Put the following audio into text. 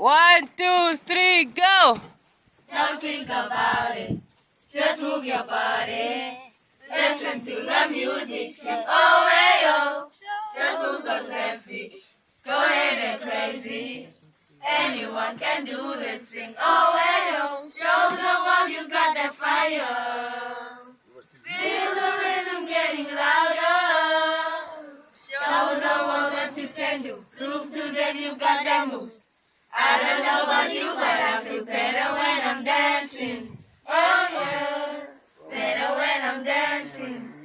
One, two, three, go! Don't think about it. Just move your body. Listen to the music. Oh, hey, oh. Just move those Anyone can do this. Sing oh hey oh. Show the world you got that fire. Feel the rhythm getting louder. Show the world what you can do. Prove to them you got that moves. I don't know about you, but I feel better when I'm dancing. Oh yeah, better when I'm dancing.